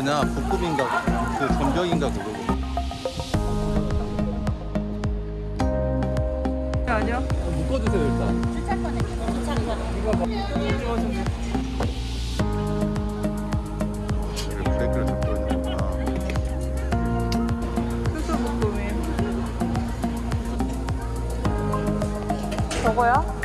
뭐냐 볶음인가 그 전병인가 그거고 아니야? 묶어주세요 일단 브레이크를 잡고 있는구나 수수볶음이 저거야?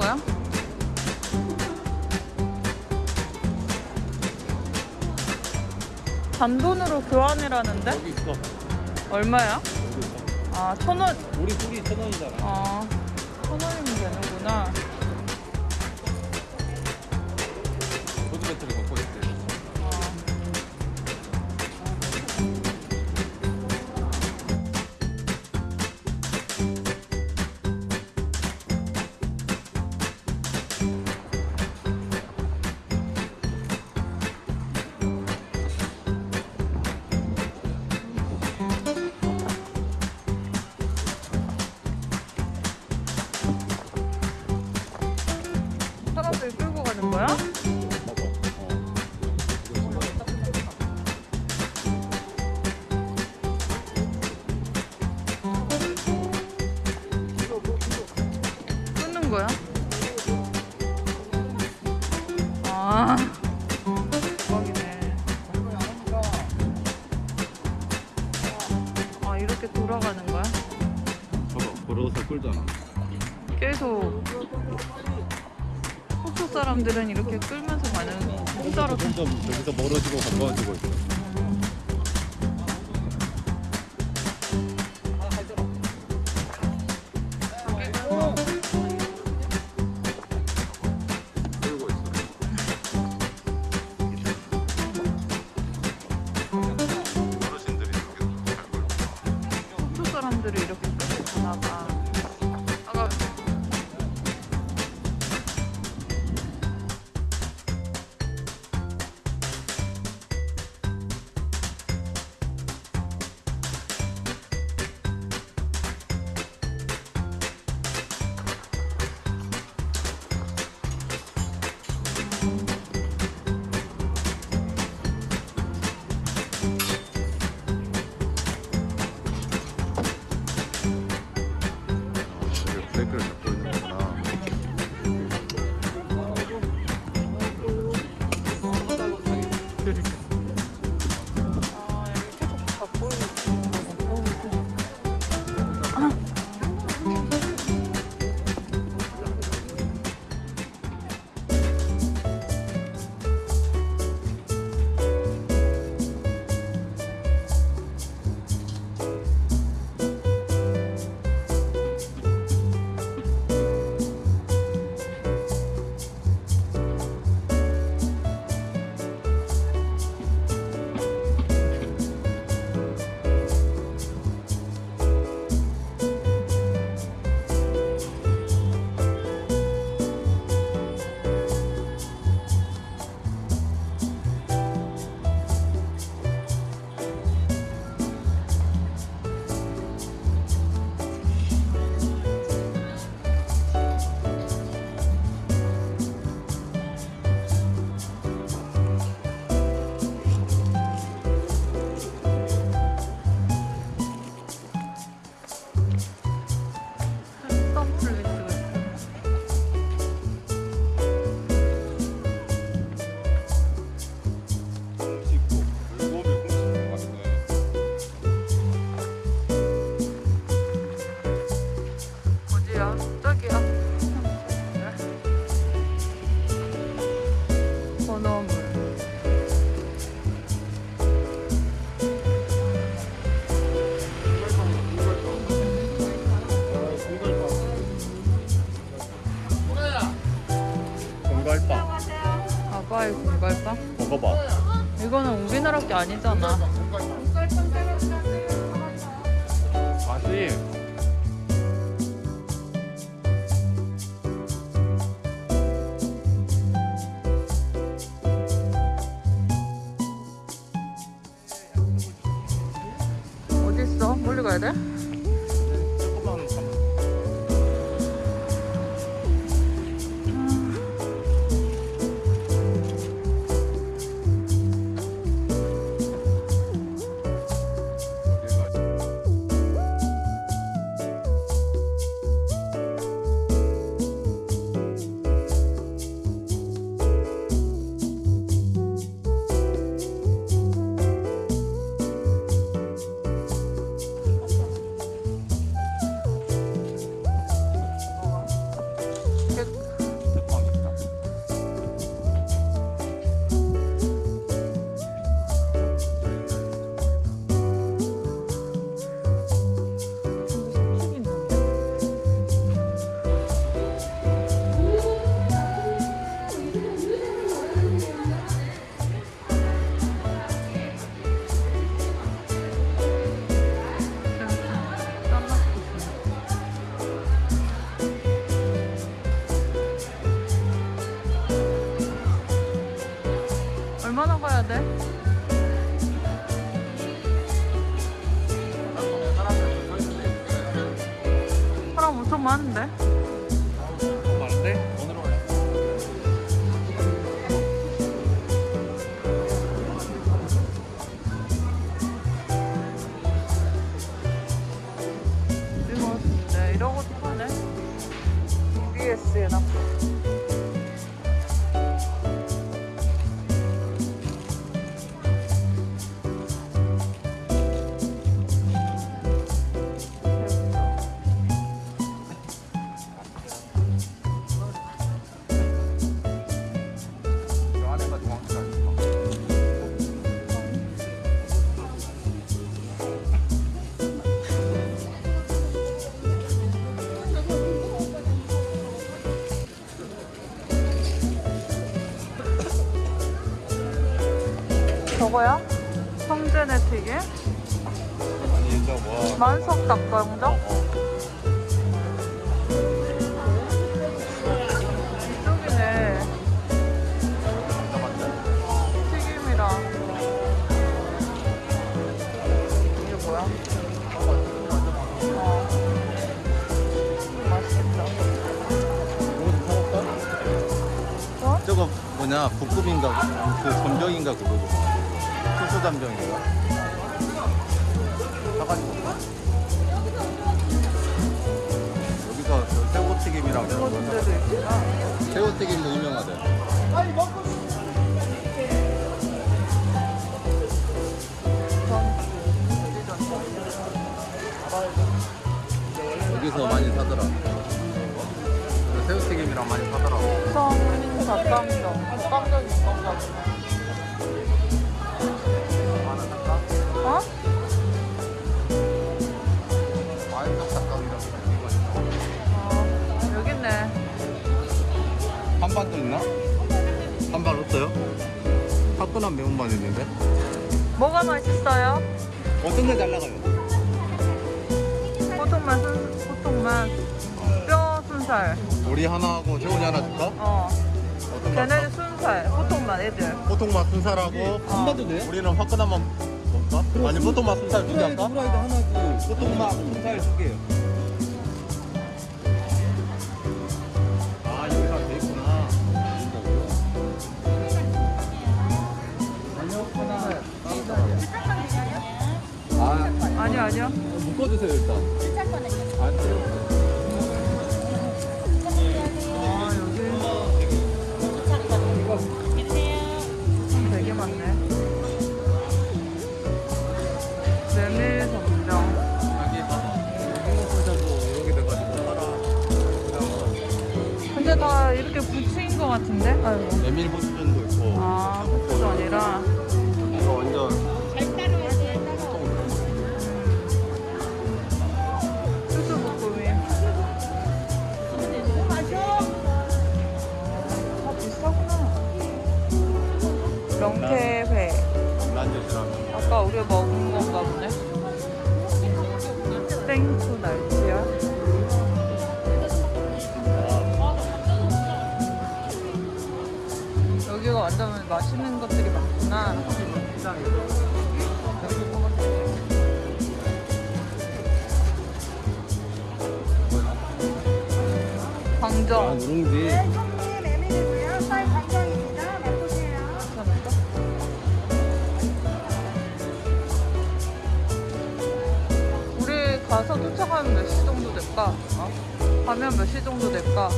거야? 단돈으로 교환이라는데? 여기 있어 얼마야? 여기 있어 아, 천 원. 우리 둘이 천 원이잖아 아, 천 원이면 되는구나. 끊는 거야? 아, 대박이네. 아, 이렇게 돌아가는 거야? 봐봐 걸어서 끌잖아 계속 호수 사람들은 이렇게 끌면서 가는 공짜로 점점 저기서 멀어지고 가까워지고 있어 아이고 이걸까? 먹어봐 이거는 우리나라 게 아니잖아 맛이 돼? 사람 엄청 많은데? 저거야? 성전의 튀김? 만석 닭강정? 이쪽이네. 튀김이랑. 이게 뭐야? 어. 저거 뭐냐 볶음인가 그 점정인가 그거고 소스 잠정인가 사가지고? 여기서 저 새우튀김이랑 저거 준 데도 있구나. 새우튀김도 유명하대 여기서 많이 사더라 그 새우튀김이랑 많이 사더라고 성 닭강정. 닭강정이 있던 한반도 있나? 한반 없어요? 화끈한 매운반 있는데? 뭐가 맛있어요? 어떤 게 잘 나가요? 보통만 순, 보통만 뼈 순살. 우리 하나 하고 재훈이 하나 줄까? 어. 걔네는 순살. 보통만 애들. 보통 맛 순살하고 한반도 돼요? 우리는 화끈한 맛 먹까? 아니 보통 맛 순살 두개 할까? 후라이드 하나 그 보통 맛살두 개요. 아 아니요. 묶어주세요 일단. 안 돼요. 명태회. 아까 우리가 먹은 건가 보네. 땡초 날치야? 여기가 완전 맛있는 것들이 많구나. 광정. 아, 누룽지. 하면 몇 시 정도 될까? 어? 가면 몇 시 정도 될까?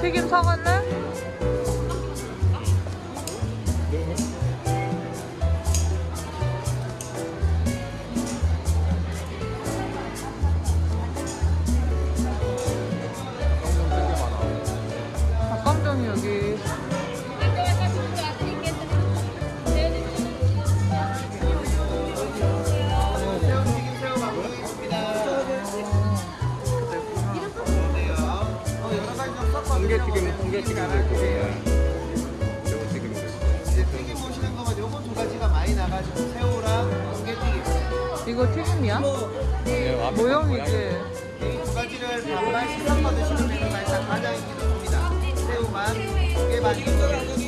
튀김 사갈래?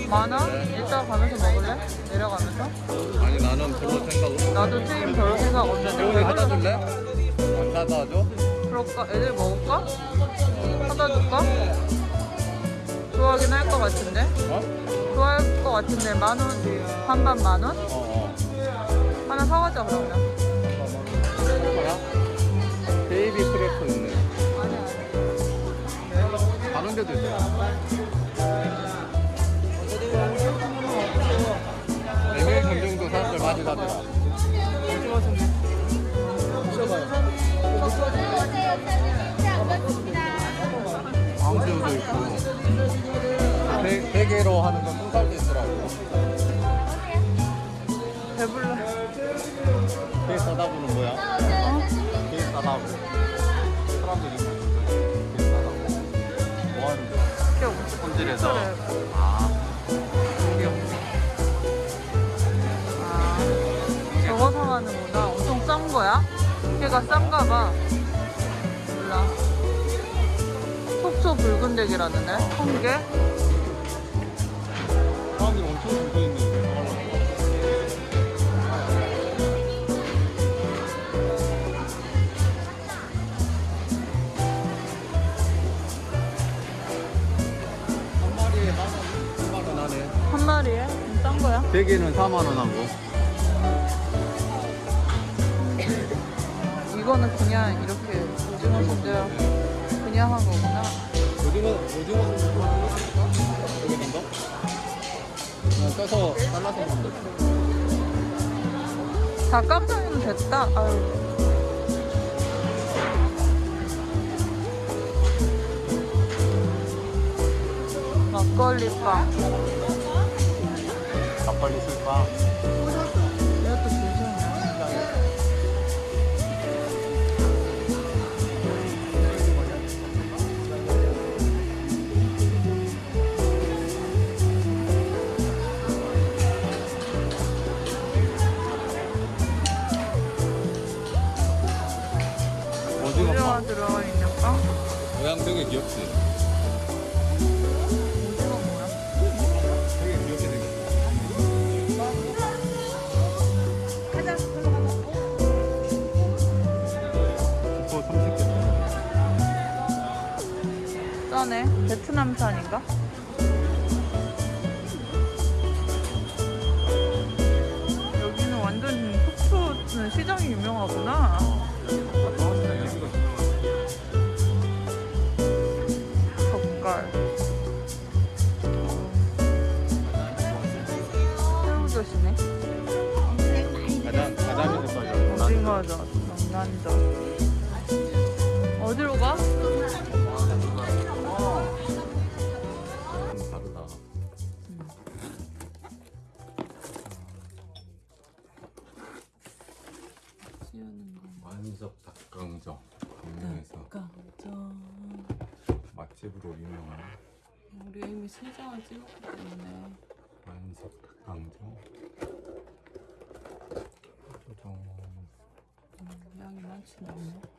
많아? 이따 가면서 먹을래? 내려가면서? 아니, 나는 별로 생각 없어. 나도 튀김 별 생각 없는데 새우를 하나 줄래? 안 사다 줘? 그럴까? 애들 먹을까? 사다 줄까? 좋아하긴 할 것 같은데? 어? 좋아할 것 같은데 만 원? 반반 만 원? 어, 어. 하나 사가자 그러면 뭐야? 베이비 크래커 있네. 아니 아니 다른 데도 있어. 걔가 싼가 봐 몰라 속초 붉은 대게라는데 한 개? 사람들이 엄청 줄서 있는데. 한 마리에 만 원, 2만 원 하네. 한 마리에? 좀싼 거야? 대게는 4만 원 하고. 이거는 그냥 이렇게 오징어 소들 그냥 한 거구나 오징어, 오징어 여기 있는 거? 그냥 떠서 잘라서 먹으면 돼. 닭강정이면 됐다 아유 막걸리빵 막걸리 술빵. 되게 귀엽지? 오징어 뭐야? 되게 귀엽게 생겼어. 그거 30개. 싸네 베트남산인가? 새우젓이네 가장, 가자미 색깔이 오징어젓, 명란젓 어디로 가? 만석 닭강정. 강릉에서 깜짝 맛집으로 유명한 우리 이미 세 장을 찍었기 때문에 만석 닭강정. 같이 나오네.